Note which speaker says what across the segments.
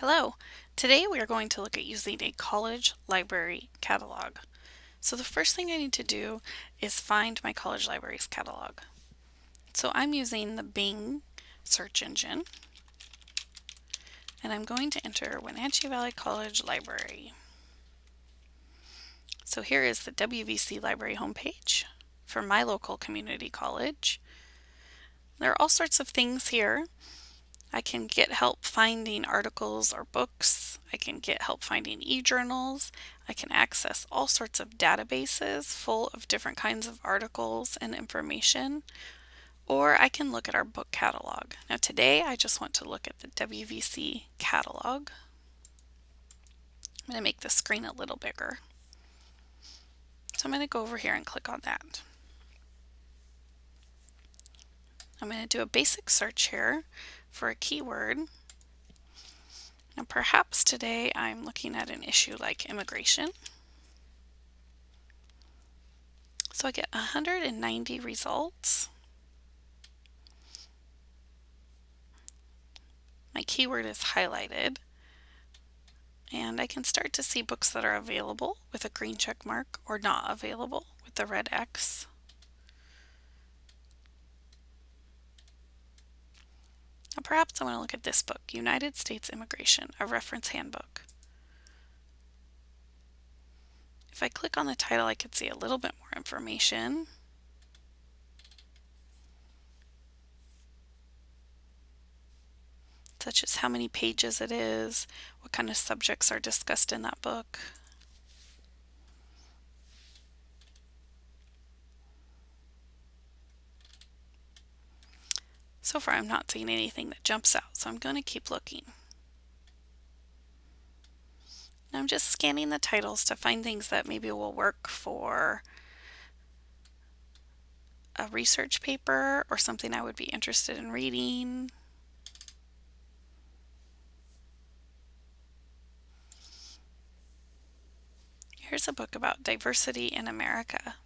Speaker 1: Hello! Today we are going to look at using a college library catalog. So the first thing I need to do is find my college libraries catalog. So I'm using the Bing search engine and I'm going to enter Wenatchee Valley College Library. So here is the WVC library homepage for my local community college. There are all sorts of things here I can get help finding articles or books. I can get help finding e-journals. I can access all sorts of databases full of different kinds of articles and information. Or I can look at our book catalog. Now today I just want to look at the WVC catalog. I'm going to make the screen a little bigger. So I'm going to go over here and click on that. I'm going to do a basic search here for a keyword. Now perhaps today I'm looking at an issue like immigration. So I get 190 results. My keyword is highlighted. And I can start to see books that are available with a green check mark or not available with the red X. Now perhaps I want to look at this book, United States Immigration, a Reference Handbook. If I click on the title, I could see a little bit more information. such as how many pages it is, what kind of subjects are discussed in that book. So far I'm not seeing anything that jumps out, so I'm going to keep looking. I'm just scanning the titles to find things that maybe will work for a research paper or something I would be interested in reading. Here's a book about diversity in America.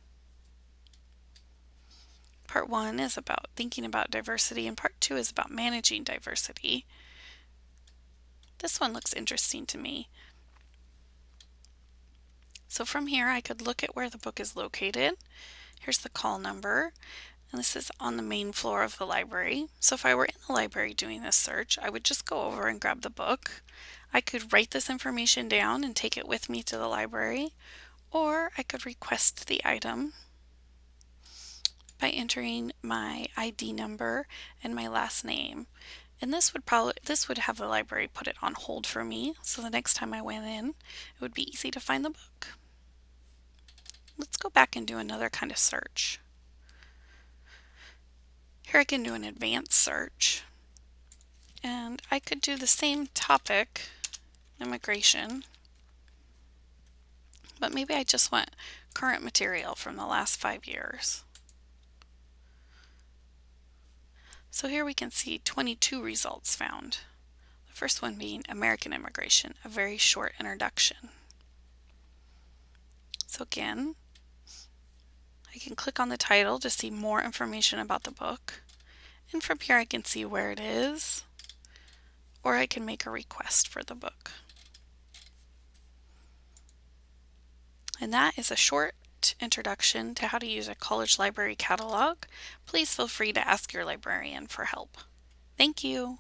Speaker 1: Part one is about thinking about diversity and part two is about managing diversity. This one looks interesting to me. So from here I could look at where the book is located. Here's the call number and this is on the main floor of the library. So if I were in the library doing this search, I would just go over and grab the book. I could write this information down and take it with me to the library, or I could request the item by entering my ID number and my last name. And this would probably this would have the library put it on hold for me so the next time I went in it would be easy to find the book. Let's go back and do another kind of search. Here I can do an advanced search and I could do the same topic, immigration, but maybe I just want current material from the last five years. So here we can see 22 results found. The first one being American Immigration, a very short introduction. So again, I can click on the title to see more information about the book. And from here I can see where it is, or I can make a request for the book. And that is a introduction to how to use a college library catalog, please feel free to ask your librarian for help. Thank you.